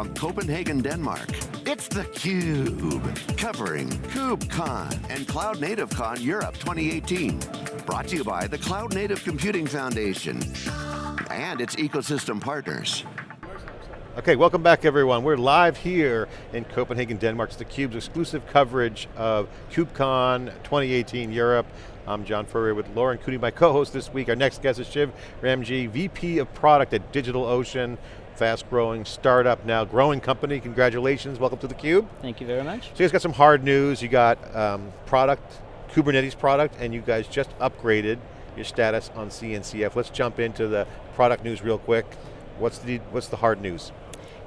from Copenhagen, Denmark, it's theCUBE, covering KubeCon and Cloud Native Con Europe 2018. Brought to you by the Cloud Native Computing Foundation and its ecosystem partners. Okay, welcome back everyone. We're live here in Copenhagen, Denmark. It's theCUBE's exclusive coverage of KubeCon 2018 Europe. I'm John Furrier with Lauren Cooney, my co-host this week. Our next guest is Shiv Ramji, VP of Product at DigitalOcean, fast growing startup now, growing company. Congratulations, welcome to theCUBE. Thank you very much. So you guys got some hard news. You got um, product, Kubernetes product, and you guys just upgraded your status on CNCF. Let's jump into the product news real quick. What's the, what's the hard news?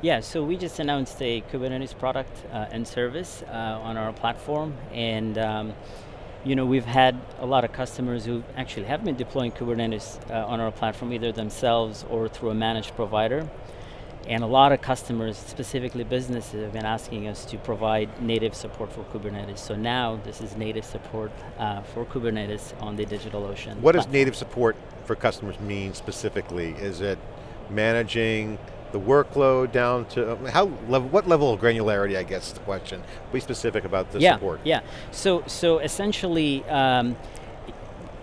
Yeah, so we just announced a Kubernetes product uh, and service uh, on our platform, and um, you know, we've had a lot of customers who actually have been deploying Kubernetes uh, on our platform, either themselves or through a managed provider. And a lot of customers, specifically businesses, have been asking us to provide native support for Kubernetes. So now this is native support uh, for Kubernetes on the DigitalOcean. What platform. does native support for customers mean specifically? Is it managing the workload down to, how level, what level of granularity, I guess is the question. Be specific about the yeah, support. Yeah, so, so essentially, um,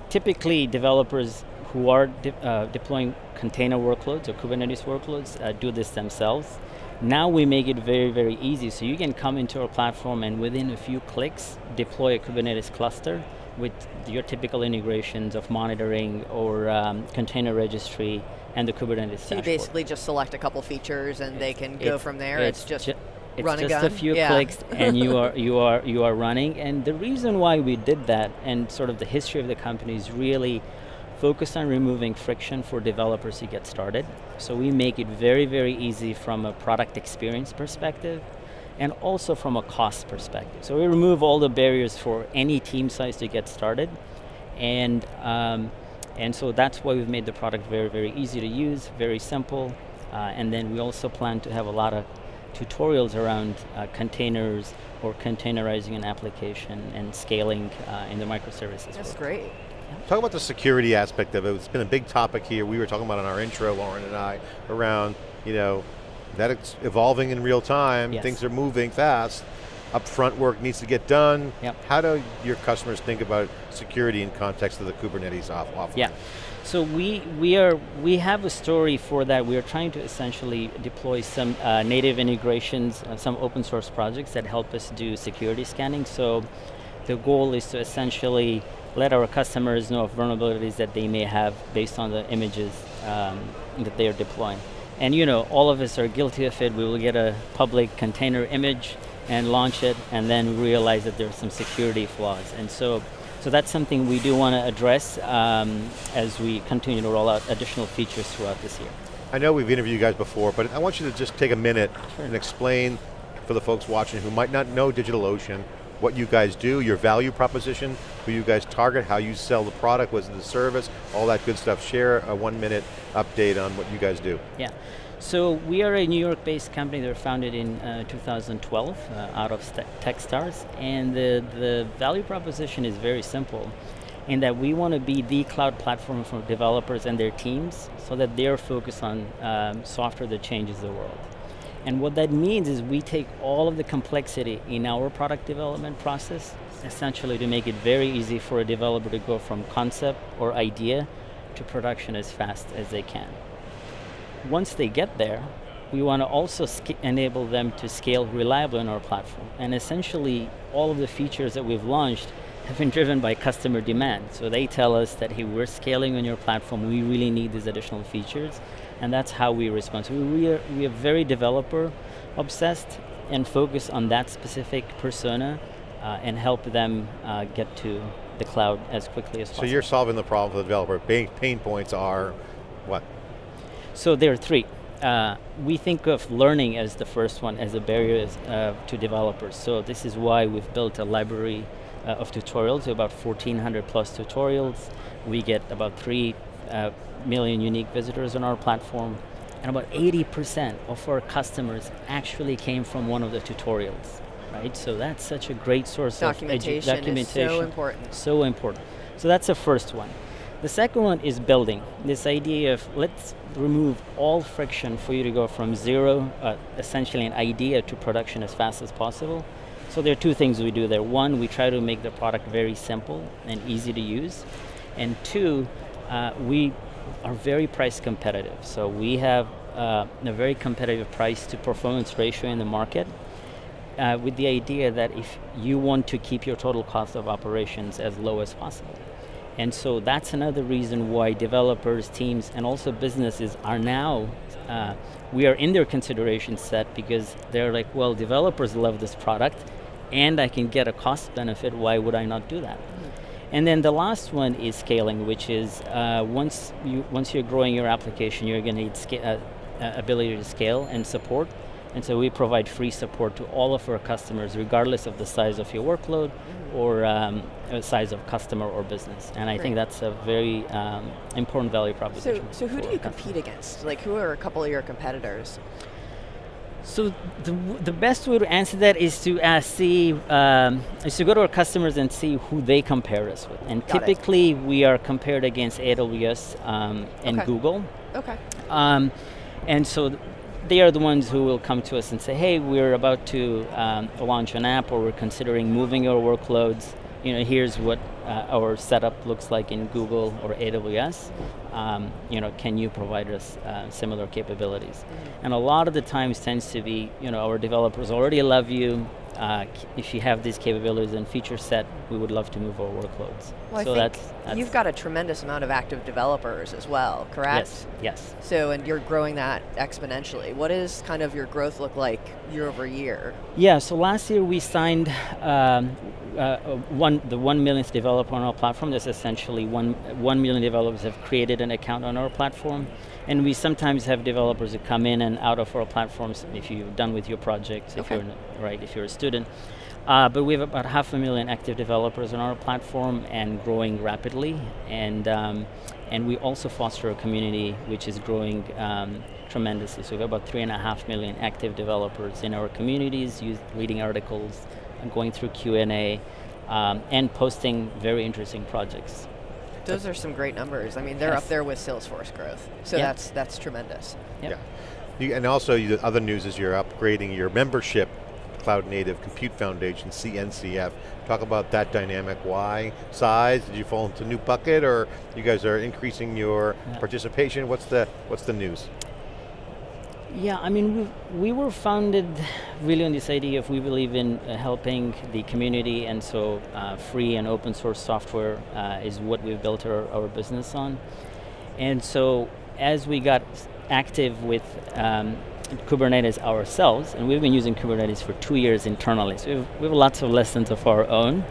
typically developers who are de uh, deploying container workloads or Kubernetes workloads uh, do this themselves. Now we make it very, very easy. So you can come into our platform and within a few clicks, deploy a Kubernetes cluster with your typical integrations of monitoring or um, container registry and the Kubernetes So dashboard. you basically just select a couple features and they can go from there. It's, it's just ju it's run just a, a few yeah. clicks and you are you are you are running. And the reason why we did that and sort of the history of the company is really focused on removing friction for developers to get started. So we make it very, very easy from a product experience perspective and also from a cost perspective. So we remove all the barriers for any team size to get started. And um, and so that's why we've made the product very, very easy to use, very simple. Uh, and then we also plan to have a lot of tutorials around uh, containers or containerizing an application and scaling uh, in the microservices. That's world. great. Talk about the security aspect of it. It's been a big topic here. We were talking about in our intro, Lauren and I, around, you know, that it's evolving in real time, yes. things are moving fast upfront work needs to get done. Yep. How do your customers think about security in context of the Kubernetes off offering? Yeah. So we we are we have a story for that. We are trying to essentially deploy some uh, native integrations, uh, some open source projects that help us do security scanning. So the goal is to essentially let our customers know of vulnerabilities that they may have based on the images um, that they are deploying. And you know, all of us are guilty of it. We will get a public container image, and launch it and then realize that there's some security flaws. And so, so that's something we do want to address um, as we continue to roll out additional features throughout this year. I know we've interviewed you guys before, but I want you to just take a minute sure. and explain for the folks watching who might not know DigitalOcean, what you guys do, your value proposition, who you guys target, how you sell the product, was it the service, all that good stuff. Share a one minute update on what you guys do. Yeah. So we are a New York-based company that was founded in uh, 2012 uh, out of Techstars, and the, the value proposition is very simple in that we want to be the cloud platform for developers and their teams so that they're focused on um, software that changes the world. And what that means is we take all of the complexity in our product development process, essentially to make it very easy for a developer to go from concept or idea to production as fast as they can once they get there, we want to also enable them to scale reliably on our platform. And essentially, all of the features that we've launched have been driven by customer demand. So they tell us that, hey, we're scaling on your platform, we really need these additional features, and that's how we respond. So we are, we are very developer obsessed and focus on that specific persona uh, and help them uh, get to the cloud as quickly as so possible. So you're solving the problem for the developer. Pain, pain points are what? So there are three. Uh, we think of learning as the first one, as a barrier uh, to developers. So this is why we've built a library uh, of tutorials, about 1,400 plus tutorials. We get about three uh, million unique visitors on our platform. And about 80% of our customers actually came from one of the tutorials, right? So that's such a great source documentation of documentation. is so important. So important. So that's the first one. The second one is building. This idea of let's remove all friction for you to go from zero, uh, essentially an idea to production as fast as possible. So there are two things we do there. One, we try to make the product very simple and easy to use. And two, uh, we are very price competitive. So we have uh, a very competitive price to performance ratio in the market uh, with the idea that if you want to keep your total cost of operations as low as possible. And so that's another reason why developers, teams, and also businesses are now, uh, we are in their consideration set because they're like, well, developers love this product and I can get a cost benefit, why would I not do that? Mm. And then the last one is scaling, which is uh, once, you, once you're growing your application, you're going to need uh, uh, ability to scale and support. And so we provide free support to all of our customers, regardless of the size of your workload or um, size of customer or business. And I think that's a very um, important value proposition. So, so who do you compete against? Like, who are a couple of your competitors? So the, the best way to answer that is to uh, see um, is to go to our customers and see who they compare us with. And Got typically, it. we are compared against AWS um, and okay. Google. Okay. Um, and so they are the ones who will come to us and say, hey, we're about to um, launch an app or we're considering moving our workloads. You know, here's what uh, our setup looks like in Google or AWS. Um, you know, can you provide us uh, similar capabilities? Mm -hmm. And a lot of the times tends to be, you know, our developers already love you, uh, if you have these capabilities and feature set, we would love to move our workloads. Well, so I think that's, that's you've got a tremendous amount of active developers as well, correct? Yes, yes. So, and you're growing that exponentially. What does kind of your growth look like year over year? Yeah, so last year we signed um, uh, one, the one millionth developer on our platform. That's essentially one, one million developers have created an account on our platform. And we sometimes have developers who come in and out of our platforms if you're done with your project, if you're right, if you're a student. Uh, but we have about half a million active developers on our platform and growing rapidly. And um, and we also foster a community which is growing um, tremendously. So we have about three and a half million active developers in our communities, use, reading articles, going through Q&A, um, and posting very interesting projects. Those are some great numbers. I mean, they're yes. up there with Salesforce growth. So yep. that's that's tremendous. Yep. Yeah. You, and also, the other news is you're upgrading your membership Cloud Native Compute Foundation, CNCF. Talk about that dynamic. Why? Size? Did you fall into a new bucket, or you guys are increasing your yeah. participation? What's the What's the news? Yeah, I mean, we, we were founded really on this idea of we believe in uh, helping the community, and so uh, free and open source software uh, is what we've built our, our business on. And so as we got active with um, Kubernetes ourselves, and we've been using Kubernetes for two years internally, so we have, we have lots of lessons of our own.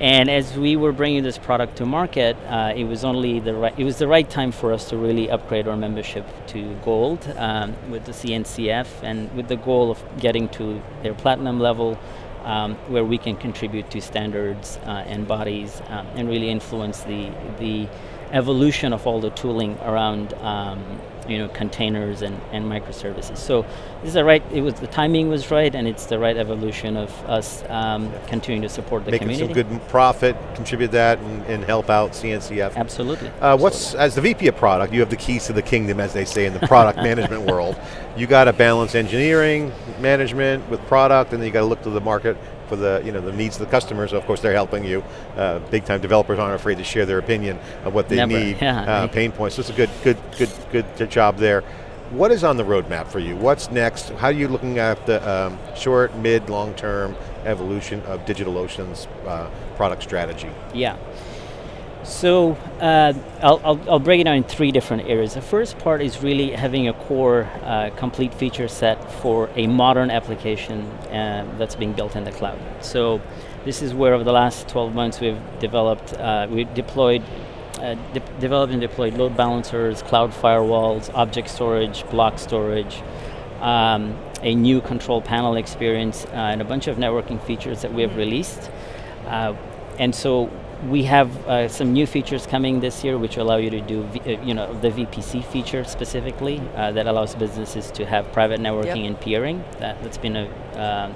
And as we were bringing this product to market, uh, it was only the right, it was the right time for us to really upgrade our membership to gold um, with the CNCF and with the goal of getting to their platinum level um, where we can contribute to standards uh, and bodies um, and really influence the, the evolution of all the tooling around um, you know, containers and, and microservices. So this is the right, it was, the timing was right and it's the right evolution of us um, continuing to support the Making community. Making some good profit, contribute that and, and help out CNCF. Absolutely. Uh, what's, as the VP of product, you have the keys to the kingdom as they say in the product management world. You got to balance engineering, management with product and then you got to look to the market for the, you know, the needs of the customers. Of course, they're helping you. Uh, big time developers aren't afraid to share their opinion of what they Never. need, yeah. uh, pain points. So it's a good, good, good, good job there. What is on the roadmap for you? What's next? How are you looking at the um, short, mid, long term evolution of DigitalOcean's uh, product strategy? Yeah. So uh, I'll, I'll, I'll, break it down in three different areas. The first part is really having a core uh, complete feature set for a modern application uh, that's being built in the cloud. So this is where over the last 12 months we've developed, uh, we deployed, uh, de developed and deployed load balancers, cloud firewalls, object storage, block storage, um, a new control panel experience, uh, and a bunch of networking features that we have released. and so we have uh, some new features coming this year which allow you to do, v uh, you know, the VPC feature specifically uh, that allows businesses to have private networking yep. and peering. That, has been a, uh,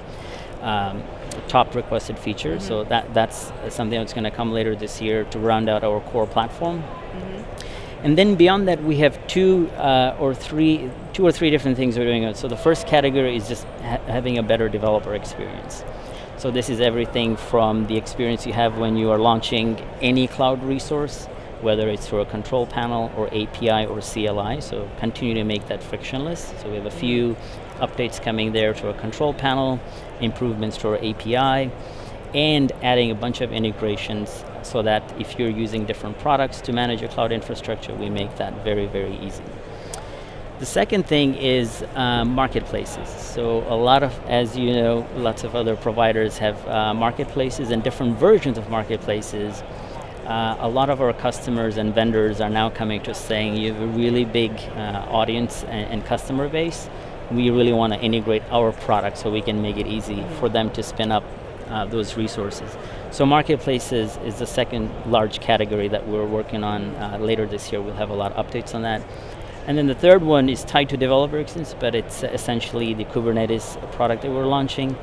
um, top requested features. So that that's something that's going to come later this year to round out our core platform. And then beyond that, we have two uh, or three, two or three different things we're doing. So the first category is just ha- having a better developer experience. So this is everything from the experience you have when you are launching any cloud resource, whether it's through a control panel or API or CLI. So continue to make that frictionless. So we have a few updates coming there to our control panel, improvements to our API, and adding a bunch of integrations so that if you're using different products to manage your cloud infrastructure, we make that very, very easy. The second thing is uh, marketplaces. So a lot of, as you know, lots of other providers have uh, marketplaces and different versions of marketplaces. Uh, a lot of our customers and vendors are now coming to us saying you have a really big uh, audience and, and customer base. We really want to integrate our product so we can make it easy for them to spin up uh, those resources. So marketplaces is the second large category that we're working on uh, later this year. We'll have a lot of updates on that. And then the third one is tied to developer experience, but it's essentially the Kubernetes product that we're launching.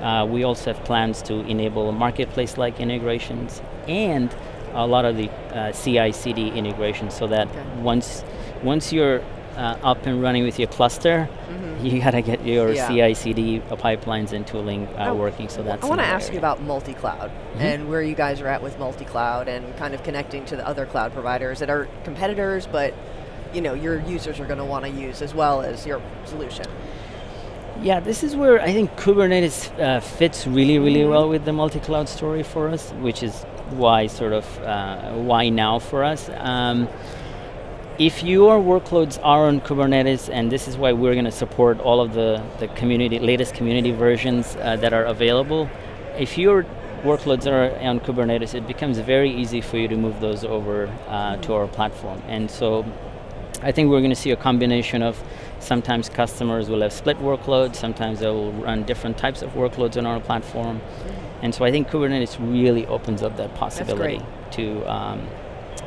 Uh, we also have plans to enable marketplace-like integrations and a lot of the uh, CI/CD integrations, so that Okay. once once you're uh, up and running with your cluster, you gotta get your Yeah. CI/CD pipelines and tooling uh, I- working. So that's I want to ask you about multi-cloud and where you guys are at with multi-cloud and kind of connecting to the other cloud providers that are competitors, but you know your users are going to want to use as well as your solution. Yeah, this is where I think Kubernetes uh, fits really, really well with the multi-cloud story for us, which is why sort of uh, why now for us. Um, if your workloads are on Kubernetes, and this is why we're going to support all of the, the community latest community versions uh, that are available, if your workloads are on Kubernetes, it becomes very easy for you to move those over uh, to our platform. And so I think we're going to see a combination of sometimes customers will have split workloads, sometimes they will run different types of workloads on our platform. And so I think Kubernetes really opens up that possibility to um,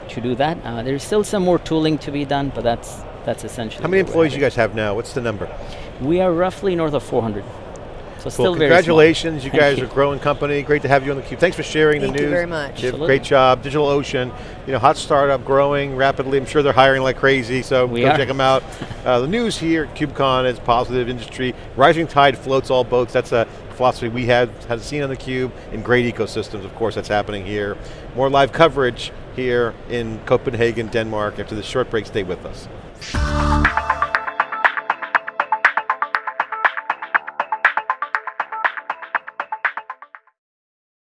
to do that. Uh, there's still some more tooling to be done, but that's that's essentially. How many where we're employees you guys have now? What's the number? We are roughly north of 400. So still Well, very congratulations, you Thank guys you. are a growing company. Great to have you on the cube. Thanks for sharing Thank the news. Thank you very much. You did a Absolutely. great job. DigitalOcean, you know, hot startup, growing rapidly. I'm sure they're hiring like crazy, so We go are. check them out. Uh, the news here at KubeCon is positive industry. Rising tide floats all boats. That's a philosophy we had, had seen on the Cube in great ecosystems. Of course, that's happening here. More live coverage here in Copenhagen, Denmark. After this short break, stay with us.